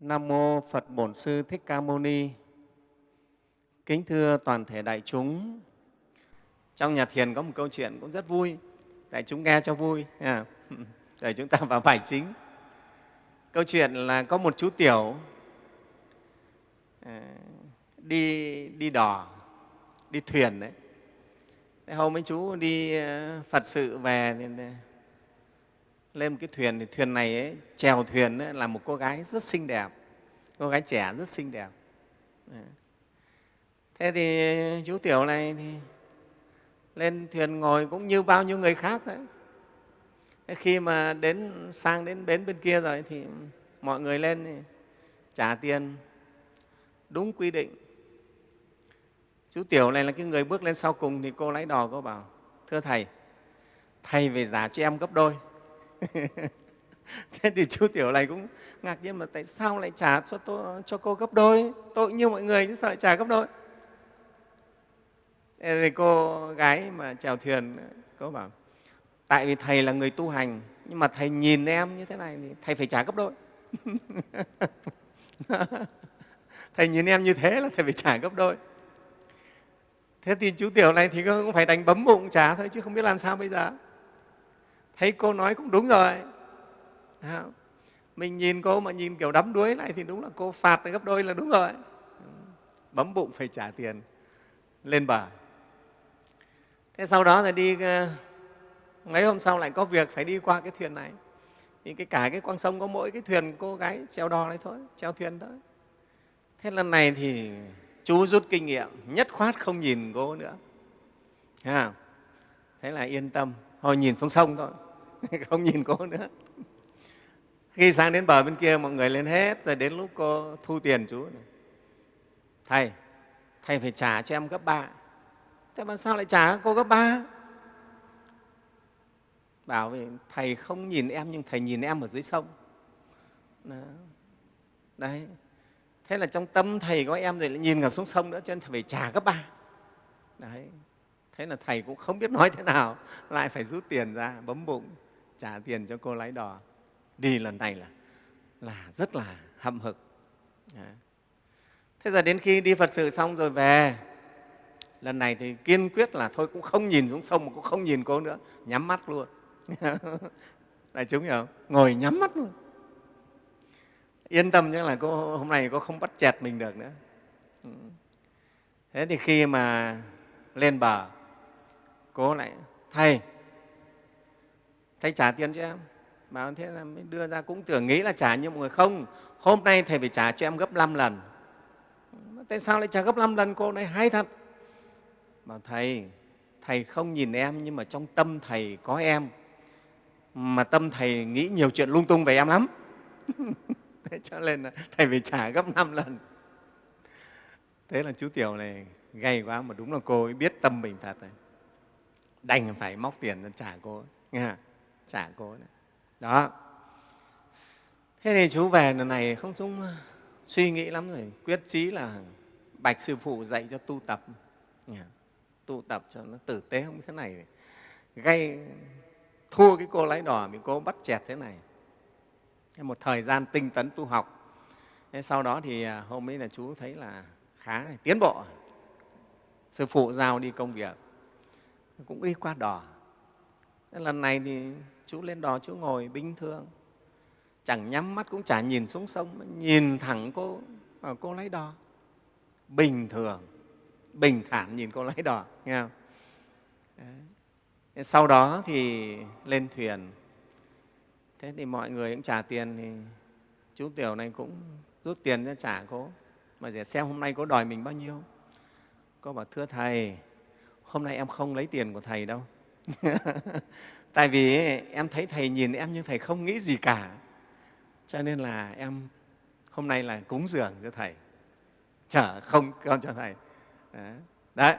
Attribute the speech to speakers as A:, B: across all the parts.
A: Nam mô Phật Bổn Sư Thích Ca Mâu Ni. Kính thưa toàn thể đại chúng, trong nhà thiền có một câu chuyện cũng rất vui, đại chúng nghe cho vui. À, để chúng ta vào bài chính. Câu chuyện là có một chú tiểu à, đi đi đò, đi thuyền đấy. Hôm ấy chú đi à, Phật sự về lên một cái thuyền thì thuyền này ấy, chèo thuyền ấy, là một cô gái rất xinh đẹp. Cô gái trẻ rất xinh đẹp. Thế thì chú tiểu này thì lên thuyền ngồi cũng như bao nhiêu người khác đấy. Thế khi mà đến sang đến bến bên kia rồi thì mọi người lên thì trả tiền đúng quy định. Chú tiểu này là cái người bước lên sau cùng thì cô lái đò cô bảo thưa thầy thầy về giả cho em gấp đôi. thế thì chú tiểu này cũng ngạc nhiên mà tại sao lại trả cho, tôi, cho cô gấp đôi? Tôi như mọi người chứ sao lại trả gấp đôi? Thế thì cô gái mà chèo thuyền cô bảo tại vì thầy là người tu hành nhưng mà thầy nhìn em như thế này thì thầy phải trả gấp đôi. Thầy nhìn em như thế là thầy phải trả gấp đôi. Thế thì chú tiểu này thì cũng phải đánh bấm bụng trả thôi chứ không biết làm sao bây giờ thấy cô nói cũng đúng rồi. Mình nhìn cô mà nhìn kiểu đắm đuối này thì đúng là cô phạt gấp đôi là đúng rồi. Bấm bụng phải trả tiền. Lên bờ. Thế sau đó rồi đi ờ, mấy hôm sau lại có việc phải đi qua cái thuyền này. Thì cái cả cái quang sông có mỗi cái thuyền cô gái treo đò này thôi, treo thuyền thôi. Thế lần này thì chú rút kinh nghiệm, nhất khoát không nhìn cô nữa. Thế là yên tâm, thôi nhìn xuống sông thôi. không nhìn cô nữa. Khi sang đến bờ bên kia, mọi người lên hết, rồi đến lúc cô thu tiền chú này. thầy thầy phải trả cho em gấp ba. Thế mà sao lại trả cô gấp ba? Bảo vì thầy không nhìn em, nhưng thầy nhìn em ở dưới sông. Đó. đấy. Thế là trong tâm thầy có em rồi lại nhìn cả xuống sông nữa, cho nên thầy phải trả gấp ba. Đấy. Thế là thầy cũng không biết nói thế nào, lại phải rút tiền ra, bấm bụng trả tiền cho cô lái đò. Đi lần này là là rất là hậm hực. Thế giờ đến khi đi phật sự xong rồi về, lần này thì kiên quyết là thôi cũng không nhìn xuống sông mà cũng không nhìn cô nữa, nhắm mắt luôn. Đại chúng hiểu không? Ngồi nhắm mắt luôn. Yên tâm chứ là cô, hôm nay cô không bắt chẹt mình được nữa. Ừ. Thế thì khi mà lên bờ, cô lại, thầy thầy trả tiền cho em. Bảo thế là mới đưa ra, cũng tưởng nghĩ là trả như mọi người không. Hôm nay thầy phải trả cho em gấp 5 lần. Tại sao lại trả gấp 5 lần? Cô này hay thật. Bảo thầy thầy không nhìn em nhưng mà trong tâm thầy có em. Mà tâm thầy nghĩ nhiều chuyện lung tung về em lắm. Thế cho nên là thầy phải trả gấp 5 lần. Thế là chú tiểu này gay quá mà đúng là cô ấy biết tâm mình thật đành phải móc tiền ra trả cô nghe chả cố nữa, đó. Thế thì chú về lần này không chúng à, suy nghĩ lắm rồi. Quyết chí là bạch sư phụ dạy cho tu tập. Tu tập cho nó tử tế không thế này. Gây thua cái cô lái đỏ bị cô bắt chẹt thế này. Một thời gian tinh tấn tu học. Thế sau đó thì à, hôm ấy là chú thấy là khá tiến bộ. Sư phụ giao đi công việc. Cũng đi qua đò. Lần này thì chú lên đò chú ngồi bình thường. Chẳng nhắm mắt cũng chả nhìn xuống sông, nhìn thẳng cô vào cô lái đò. Bình thường, bình thản nhìn cô lái đò, nghe không? Đấy. sau đó thì lên thuyền. Thế thì mọi người cũng trả tiền thì chú tiểu này cũng rút tiền ra trả cô. Mà để xem hôm nay cô đòi mình bao nhiêu. Cô bảo, thưa thầy, hôm nay em không lấy tiền của thầy đâu. tại vì em thấy thầy nhìn em nhưng thầy không nghĩ gì cả cho nên là em hôm nay là cúng dường cho thầy chở không con cho thầy đấy, đấy.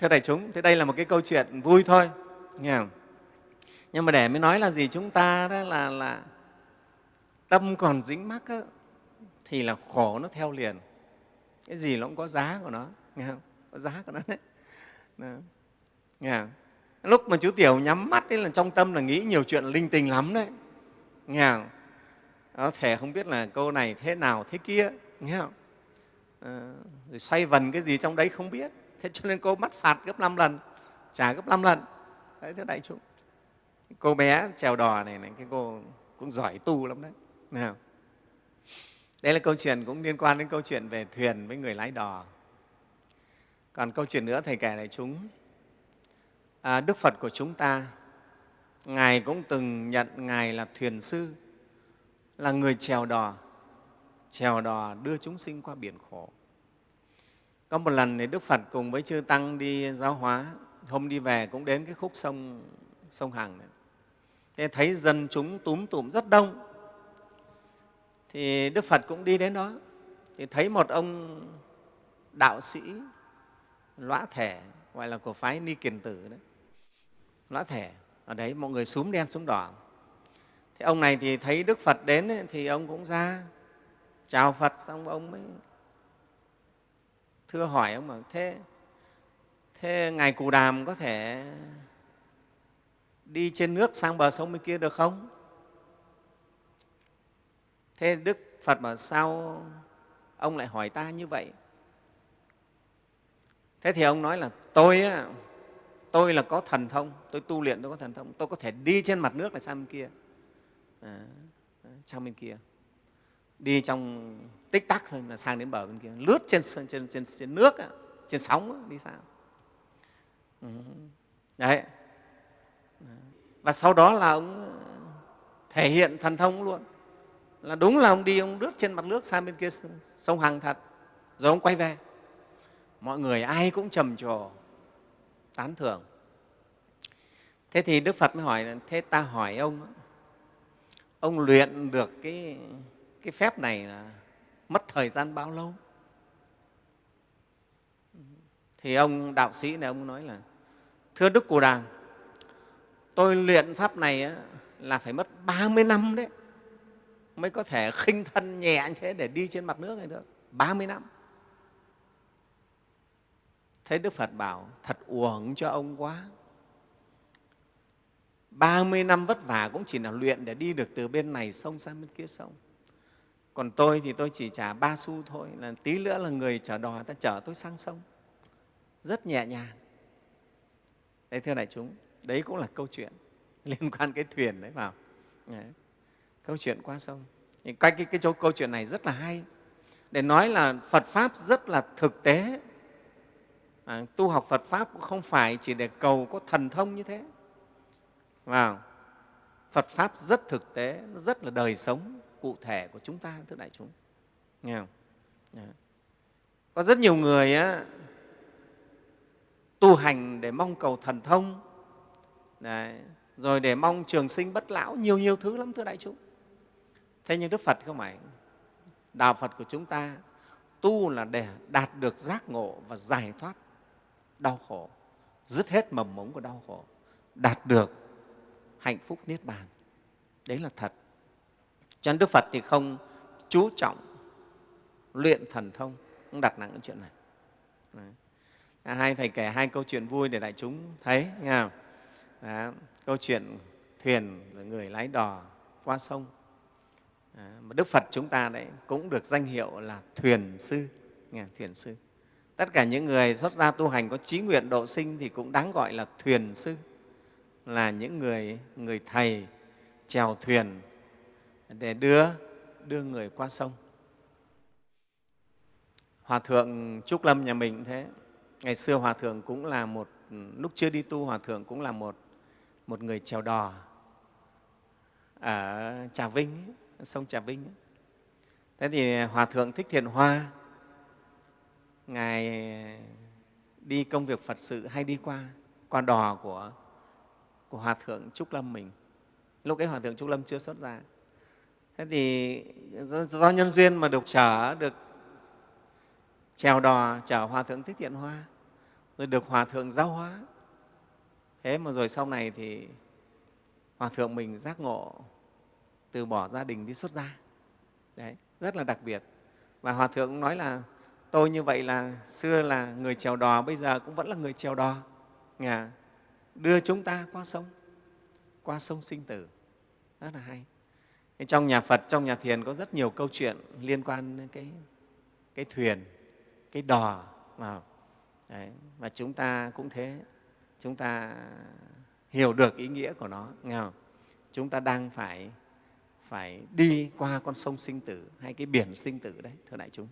A: thưa đại chúng thế đây là một cái câu chuyện vui thôi nghe không? nhưng mà để mới nói là gì chúng ta đó là là tâm còn dính mắc á, thì là khổ nó theo liền cái gì nó cũng có giá của nó nghe không có giá của nó đấy đó. nghe không? Lúc mà chú tiểu nhắm mắt ấy là trong tâm là nghĩ nhiều chuyện linh tinh lắm đấy. Nghe không? có thể không biết là câu này thế nào thế kia nghe không? À, rồi xoay vần cái gì trong đấy không biết. Thế cho nên cô mất phạt gấp 5 lần trả gấp 5 lần. Đấy thưa đại chúng. Cô bé trèo đò này, này cái cô cũng giỏi tu lắm đấy nào đây là câu chuyện cũng liên quan đến câu chuyện về thuyền với người lái đò. Còn câu chuyện nữa thầy kể này chúng à, đức phật của chúng ta ngài cũng từng nhận ngài là thuyền sư là người chèo đò chèo đò đưa chúng sinh qua biển khổ. Có một lần thì đức phật cùng với chư tăng đi giáo hóa hôm đi về cũng đến cái khúc sông sông hằng này. Thế thấy dân chúng túm tụm rất đông. Thì đức phật cũng đi đến đó thì thấy một ông đạo sĩ lõa thể gọi là của phái ni kiền tử đấy lõa thể ở đấy mọi người súm đen súm đỏ. Thế ông này thì thấy đức phật đến ấy, thì ông cũng ra chào phật xong ông mới thưa hỏi ông mà thế thế ngài cù đàm có thể đi trên nước sang bờ sông bên kia được không? Thế đức phật mà sao ông lại hỏi ta như vậy? Thế thì ông nói là tôi á, tôi là có thần thông tôi tu luyện tôi có thần thông tôi có thể đi trên mặt nước này sang bên kia. À, sang bên kia. Đi trong tích tắc thôi là sang đến bờ bên kia. Lướt trên, trên, trên, trên nước trên sóng đi sao? Ừ. đấy. Và sau đó là ông ờ, thể hiện thần thông luôn. Là đúng là ông đi ông lướt trên mặt nước sang bên kia sông hằng thật rồi ông quay về. Mọi người ai cũng trầm trồ tán thưởng. Thế thì đức phật mới hỏi thế ta hỏi ông ông luyện được cái, cái phép này là mất thời gian bao lâu? Thì ông đạo sĩ này ông nói là thưa đức cù Đàng, tôi luyện pháp này là phải mất 30 năm đấy mới có thể khinh thân nhẹ như thế để đi trên mặt nước này được 30 năm thế đức phật bảo thật uổng cho ông quá. 30 năm vất vả cũng chỉ là luyện để đi được từ bên này sông sang bên kia sông. Còn tôi thì tôi chỉ trả ba xu thôi là tí nữa là người chở đò ta chở tôi sang sông. Rất nhẹ nhàng. Đấy thưa đại chúng đấy cũng là câu chuyện liên quan cái thuyền đấy vào đấy. câu chuyện qua sông. Cái, cái, cái, cái câu chuyện này rất là hay. Để nói là phật pháp rất là thực tế à, tu học phật pháp cũng không phải chỉ để cầu có thần thông như thế. Vào phật pháp rất thực tế rất là đời sống cụ thể của chúng ta thưa đại chúng. Nghe không? À. có rất nhiều người á, tu hành để mong cầu thần thông Đấy. rồi để mong trường sinh bất lão nhiều nhiều thứ lắm thưa đại chúng. Thế nhưng đức phật không phải. Đạo phật của chúng ta tu là để đạt được giác ngộ và giải thoát đau khổ dứt hết mầm mống của đau khổ đạt được hạnh phúc niết bàn. Đấy là thật. Cho nên đức phật thì không chú trọng luyện thần thông không đặt nặng cái chuyện này. Đấy. À, hai thầy kể hai câu chuyện vui để đại chúng thấy nghe không? Đó, câu chuyện thuyền người lái đò qua sông. À, mà đức phật chúng ta đấy cũng được danh hiệu là thuyền sư nghe, thuyền sư tất cả những người xuất gia tu hành có trí nguyện độ sinh thì cũng đáng gọi là thuyền sư, là những người người thầy chèo thuyền để đưa đưa người qua sông. Hòa thượng trúc lâm nhà mình thế. Ngày xưa hòa thượng cũng là một, lúc chưa đi tu, hòa thượng cũng là một một người chèo đò ở trà vinh, sông trà vinh. Thế thì hòa thượng thích thiện hoa ngài đi công việc phật sự hay đi qua qua đò của của hòa thượng trúc lâm mình. Lúc ấy hòa thượng trúc lâm chưa xuất ra thế thì do, do nhân duyên mà được chở được trèo đò chở hòa thượng thích thiện hoa rồi được hòa thượng giáo hóa. Thế mà rồi sau này thì hòa thượng mình giác ngộ từ bỏ gia đình đi xuất gia. Đấy rất là đặc biệt. Và hòa thượng nói là tôi như vậy là xưa là người chèo đò bây giờ cũng vẫn là người chèo đò. Nhà đưa chúng ta qua sông qua sông sinh tử. Rất là hay. Trong nhà phật trong nhà thiền có rất nhiều câu chuyện liên quan đến cái, cái thuyền cái đò mà Đấy, và chúng ta cũng thế. Chúng ta hiểu được ý nghĩa của nó nghe không? chúng ta đang phải phải đi qua con sông sinh tử hay cái biển sinh tử đấy thưa đại chúng.